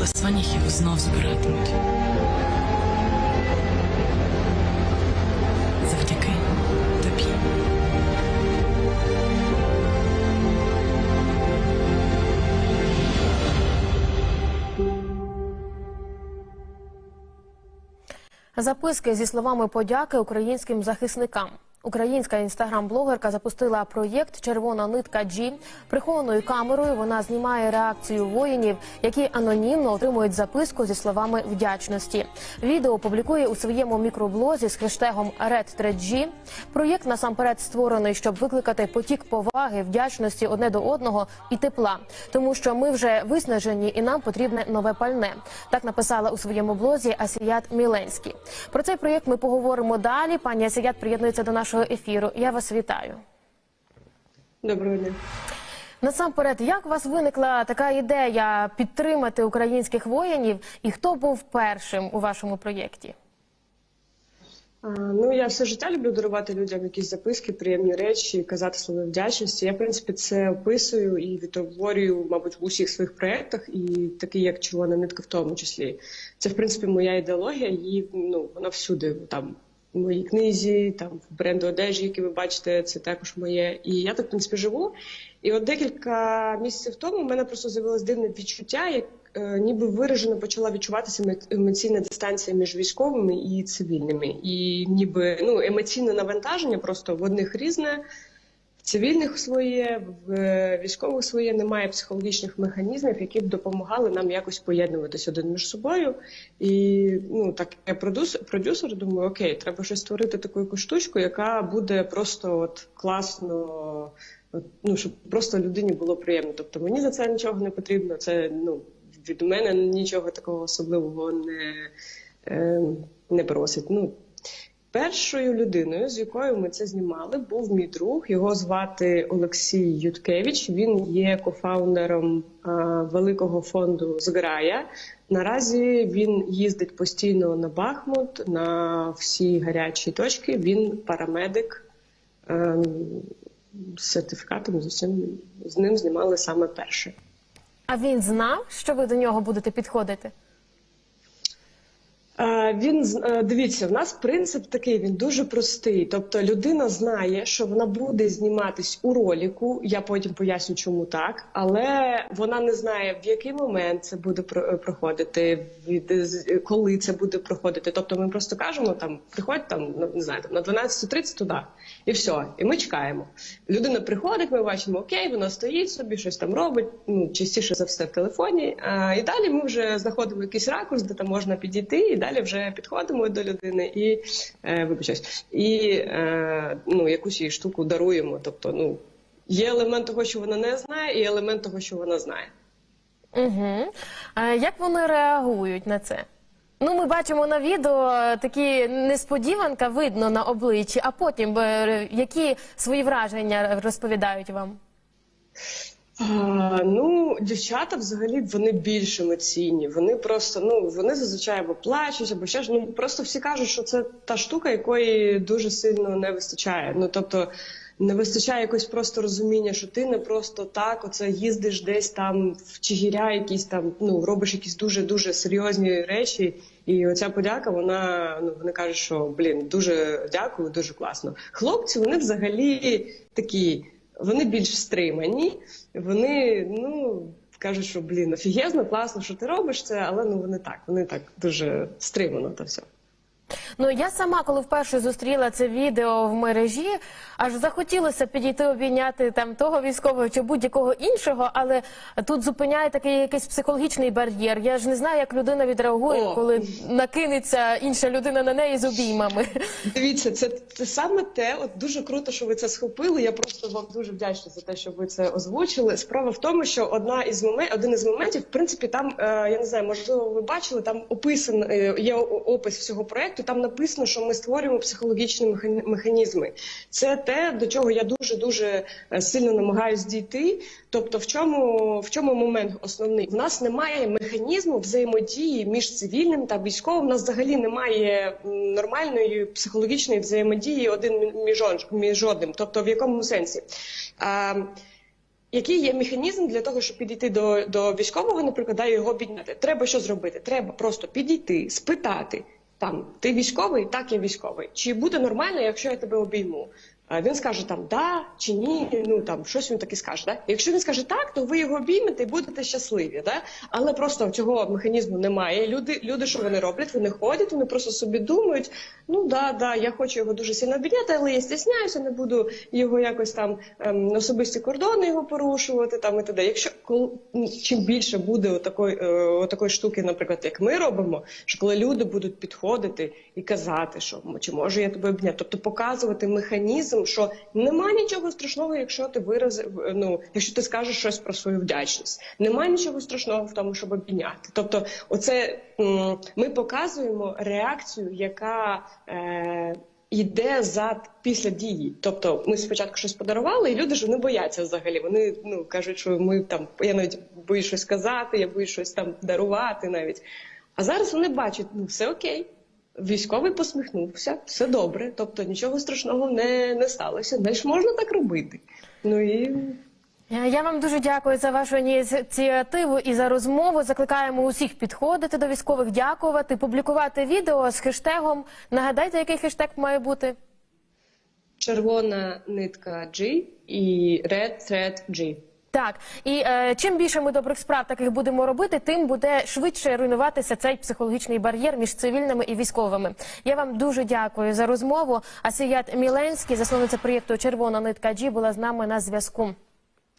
але сваніхів знов збиратимуть. Завдяки тобі. Записки зі словами подяки українським захисникам. Українська інстаграм-блогерка запустила проєкт Червона нитка Джі. Прихованою камерою вона знімає реакцію воїнів, які анонімно отримують записку зі словами вдячності. Відео публікує у своєму мікроблозі з хештегом RedThreadG. Проєкт насамперед створений, щоб викликати потік поваги, вдячності одне до одного і тепла, тому що ми вже виснажені і нам потрібне нове пальне. Так написала у своєму блозі Асіят Міленський. Про цей проєкт ми поговоримо далі. Пані Асіят приєднується до нашого ефіру. Я вас вітаю. Доброго дня. Насамперед, як у вас виникла така ідея підтримати українських воїнів, і хто був першим у вашому проєкті? Ну я все життя люблю дарувати людям якісь записки, приємні речі, казати слово вдячності. Я в принципі це описую і відтворюю, мабуть, в усіх своїх проєктах, і такий як червона нитка, в тому числі. Це в принципі моя ідеологія. Її ну вона всюди там. Моїй книзі, там в бренду одежі, які ви бачите, це також моє. І я так в принципі живу. І от декілька місяців тому в мене просто з'явилось дивне відчуття, як е, ніби виражено почала відчуватися емо- емоційна дистанція між військовими і цивільними. І ніби ну емоційне навантаження просто в одних різне. Цивільних своє, в е, військових своє немає психологічних механізмів, які б допомагали нам якось поєднуватись один між собою. І ну так я продюсер, продюсер думаю, окей, треба щось створити таку якусь штучку, яка буде просто от класно, от, ну щоб просто людині було приємно. Тобто мені за це нічого не потрібно. Це ну від мене нічого такого особливого не, е, не просить. Ну Першою людиною, з якою ми це знімали, був мій друг. Його звати Олексій Юткевич. Він є кофаундером а, великого фонду Зграя. Наразі він їздить постійно на Бахмут, на всі гарячі точки. Він парамедик ем, з сертифікатом. З усім з ним знімали саме перше. А він знав, що ви до нього будете підходити? Е, Він е, дивіться, в нас принцип такий, він дуже простий. Тобто людина знає, що вона буде зніматись у роліку. Я потім поясню, чому так, але вона не знає, в який момент це буде е, проходити, від з- коли це буде проходити. Тобто, ми просто кажемо там, приходь там, не знаю, там на 12.30 туди, і все. І ми чекаємо. Людина приходить, ми бачимо, окей, вона стоїть собі, щось там робить. Ну частіше за все в телефоні. А, і далі ми вже знаходимо якийсь ракурс, де там можна підійти, і далі вже підходимо до людини і е, вибачаюсь, і е, ну якусь їй штуку даруємо. Тобто, ну є елемент того, що вона не знає, і елемент того, що вона знає. Угу. А як вони реагують на це? Ну, ми бачимо на відео е, такі несподіванка видно на обличчі, а потім е, які свої враження розповідають вам? Ну, дівчата взагалі вони більш емоційні. Вони просто ну вони зазвичай або плачуть, або ще ж ну просто всі кажуть, що це та штука, якої дуже сильно не вистачає. Ну тобто не вистачає якось просто розуміння, що ти не просто так, оце їздиш десь там в Чигіря, якісь там ну робиш якісь дуже дуже серйозні речі. І оця подяка, вона ну вони кажуть, що блін, дуже дякую, дуже класно. Хлопці, вони взагалі такі. Вони більш стримані, вони ну кажуть, що блін, офігезно, класно, що ти робиш це, але ну вони так, вони так дуже стримано та все. Ну я сама, коли вперше зустріла це відео в мережі, аж захотілося підійти обійняти там того військового чи будь-якого іншого, але тут зупиняє такий якийсь психологічний бар'єр. Я ж не знаю, як людина відреагує, О. коли накинеться інша людина на неї з обіймами. Дивіться, це, це саме те. От дуже круто, що ви це схопили. Я просто вам дуже вдячна за те, що ви це озвучили. Справа в тому, що одна із момент, один із моментів, в принципі, там е, я не знаю, можливо, ви бачили, там описан е, є опис всього проекту. Там написано, що ми створюємо психологічні меха- механізми. Це те, до чого я дуже дуже сильно намагаюсь дійти. Тобто, в чому в чому момент основний? В нас немає механізму взаємодії між цивільним та військовим. У нас взагалі немає нормальної психологічної взаємодії один між, одним. Тобто, в якому сенсі? А, Який є механізм для того, щоб підійти до, до військового, наприклад, його підняти? Треба що зробити? Треба просто підійти, спитати там, ти військовий? Так, я військовий. Чи буде нормально, якщо я тебе обійму? Він скаже там да чи ні, ну там щось він таки скаже. Да? Якщо він скаже так, то ви його обіймете і будете щасливі. Да? Але просто цього механізму немає. Люди, люди, що вони роблять? Вони ходять, вони просто собі думають: ну да, да, я хочу його дуже сильно обійняти, але я стісняюся, не буду його якось там ем, особисті кордони його порушувати. Там і т.д. Якщо коли чим більше буде отакої, е, отакої штуки, наприклад, як ми робимо, що коли люди будуть підходити і казати, що чи можу я тебе обняти, тобто показувати механізм, що нема нічого страшного, якщо ти виразив, ну якщо ти скажеш щось про свою вдячність, нема нічого страшного в тому, щоб обійняти. Тобто, оце ми показуємо реакцію, яка е, йде за після дії. Тобто, ми спочатку щось подарували, і люди ж вони бояться взагалі. Вони ну кажуть, що ми там я навіть боюсь щось сказати, я боюсь щось там дарувати навіть. А зараз вони бачать, ну все окей. Військовий посміхнувся, все добре, тобто нічого страшного не, не сталося. Знаєш, можна так робити. Ну і Е, Я вам дуже дякую за вашу ініціативу і за розмову. Закликаємо усіх підходити до військових, дякувати, публікувати відео з хештегом. Нагадайте, який хештег має бути? червона нитка G і Red Thread G. Так, і е, чим більше ми добрих справ таких будемо робити, тим буде швидше руйнуватися цей психологічний бар'єр між цивільними і військовими. Я вам дуже дякую за розмову. Асіят Міленський, засновниця проєкту Червона нитка Джі, була з нами на зв'язку.